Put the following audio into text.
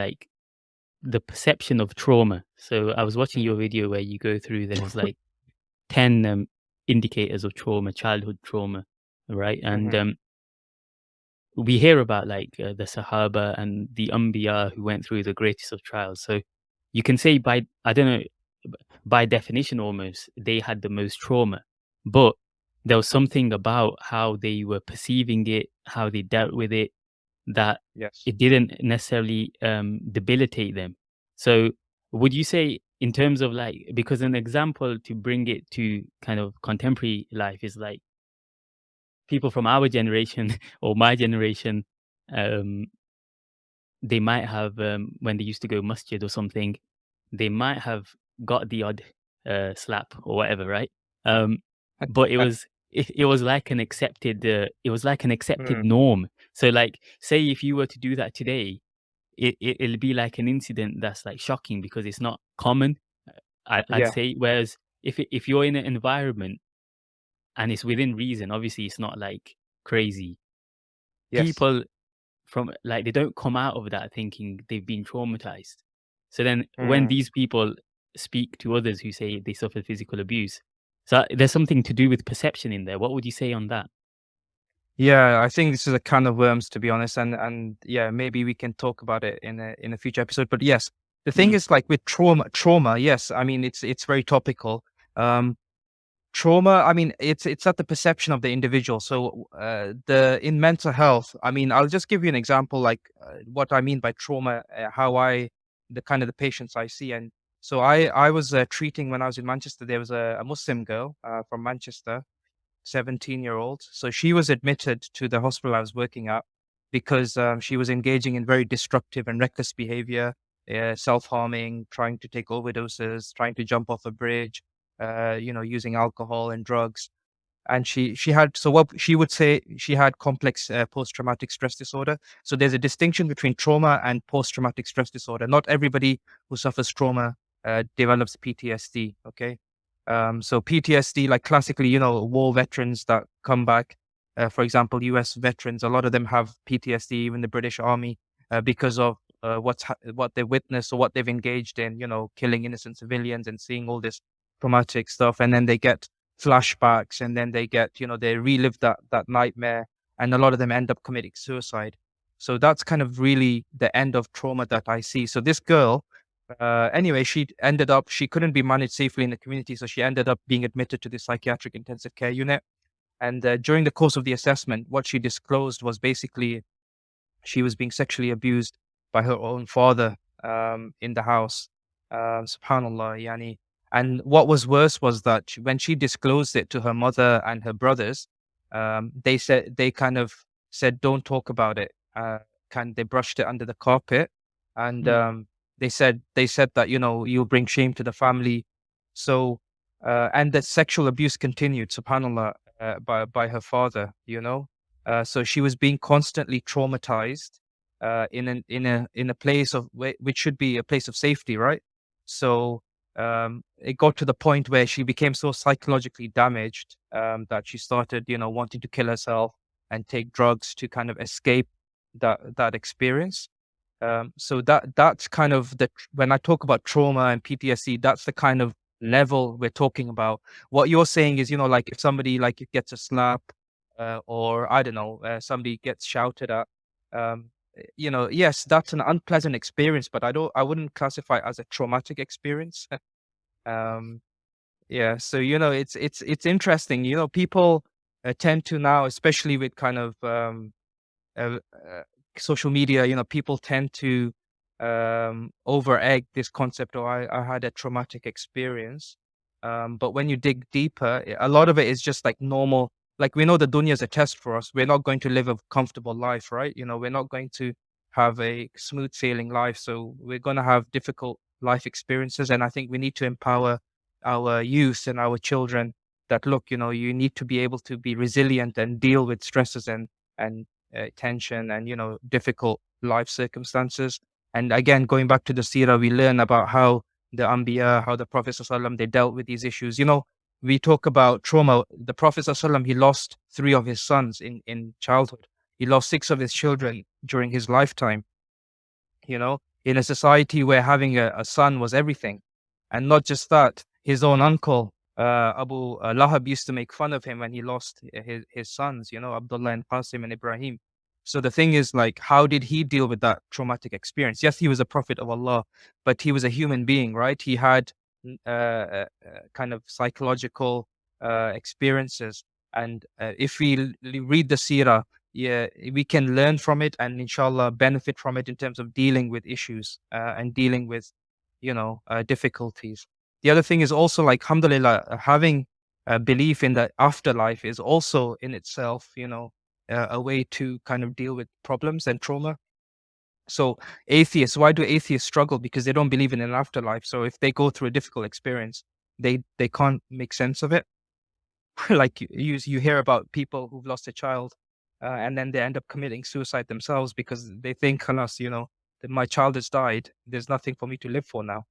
like the perception of trauma. So I was watching your video where you go through there's like 10 um, indicators of trauma, childhood trauma, right? And Mhm. um, we hear about like uh, the Sahaba and the Anbiya who went through the greatest of trials. So you can say by I don't know by definition almost they had the most trauma, but there was something about how they were perceiving it, how they dealt with it, that Yes. it didn't necessarily um, debilitate them. So would you say in terms of like because an example to bring it to kind of contemporary life is like people from our generation or my generation um, they might have um, when they used to go masjid or something they might have got the odd uh, slap or whatever right um, but it was it, it was like an accepted uh, it was like an accepted Mm, norm so like say if you were to do that today it, it it'll be like an incident that's like shocking because it's not common I, i'd yeah. say whereas if it, if you're in an environment and it's within reason obviously it's not like crazy Yes. people from like they don't come out of that thinking they've been traumatized. So then when Mm. these people speak to others who say they suffered physical abuse, so there's something to do with perception in there. What would you say on that? Yeah, I think this is a can of worms, to be honest, and and yeah, maybe we can talk about it in a in a future episode. But yes, the thing Mm, is, like with trauma, trauma, yes, I mean it's it's very topical. Um, trauma, I mean it's it's at the perception of the individual. So uh, the in mental health, I mean, I'll just give you an example, like uh, what I mean by trauma, uh, how I the kind of the patients I see, and so I I was uh, treating when I was in Manchester. There was a, a Muslim girl uh, from Manchester 17 year old. So she was admitted to the hospital I was working at because um, she was engaging in very destructive and reckless behavior, uh, self harming, trying to take overdoses, trying to jump off a bridge, uh, you know, using alcohol and drugs. And she she had so what she would say she had complex uh, post traumatic stress disorder. So there's a distinction between trauma and post traumatic stress disorder. Not everybody who suffers trauma uh, develops PTSD. Okay, um, so PTSD, like classically, you know, war veterans that come back, uh, for example, US veterans, a lot of them have PTSD, even the British Army, uh, because of uh, what's ha- what they witnessed or what they've engaged in, you know, killing innocent civilians and seeing all this traumatic stuff, and then they get flashbacks, and then they get, you know, they relive that that nightmare, and a lot of them end up committing suicide. So that's kind of really the end of trauma that I see. So this girl, uh, anyway, she ended up she couldn't be managed safely in the community, so she ended up being admitted to the psychiatric intensive care unit. And uh, during the course of the assessment, what she disclosed was basically she was being sexually abused by her own father um, in the house. Um, Subhanallah, yani. And what was worse was that when she disclosed it to her mother and her brothers, um, they said they kind of said, "Don't talk about it." Uh, kind they brushed it under the carpet, and mm, um, they said they said that you know you'll bring shame to the family. So uh, and that sexual abuse continued, Subhanallah, uh, by by her father. You know, uh, so she was being constantly traumatized uh, in an in a in a place of which should be a place of safety, right? So um, it got to the point where she became so psychologically damaged um, that she started, you know, wanting to kill herself and take drugs to kind of escape that that experience. Um, so that that's kind of the when I talk about trauma and PTSD, that's the kind of level we're talking about. What you're saying is, you know, like if somebody like gets a slap, uh, or I don't know, uh, somebody gets shouted at, um, eh, you know, yes, that's an unpleasant experience, but I don't, I wouldn't classify it as a traumatic experience. um, yeah, so you know, it's it's it's interesting. You know, people uh, tend to now, especially with kind of um, uh, uh, social media, you know, people tend to um, over egg this concept. Or I, I had a traumatic experience. Um, but when you dig deeper, a lot of it is just like normal. Like we know the dunya is a test for us. We're not going to live a comfortable life, right? You know, we're not going to have a smooth sailing life. So we're going to have difficult life experiences. And I think we need to empower our youth and our children that look, you know, you need to be able to be resilient and deal with stresses and and uh, tension and you know difficult life circumstances. And again, going back to the seerah, we learn about how the Anbiya, how the Prophet ﷺ, they dealt with these issues. You know, we talk about trauma. The Prophet ﷺ, he lost three of his sons in, in childhood. He lost six of his children during his lifetime, you know. in a society where having a, a son was everything. And not just that, his own uncle, uh, Abu uh, Lahab used to make fun of him when he lost his, his sons, you know, Abdullah and Qasim and Ibrahim. So the thing is, like, how did he deal with that traumatic experience? Yes, he was a prophet of Allah, but he was a human being, right? He had uh, uh, uh, kind of psychological experiences. And if we read the seerah, yeah, we can learn from it and inshallah benefit from it in terms of dealing with issues and dealing with, you know, difficulties. The other thing is also like, alhamdulillah, having a belief in the afterlife is also in itself, you know, uh, a way to kind of deal with problems and trauma. So atheists, why do atheists struggle? Because they don't believe in an afterlife. So if they go through a difficult experience, they they can't make sense of it. like you you you hear about people who've lost a child, uh, and then they end up committing suicide themselves because they think, "Alas, you know, that my child has died. There's nothing for me to live for now."